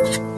you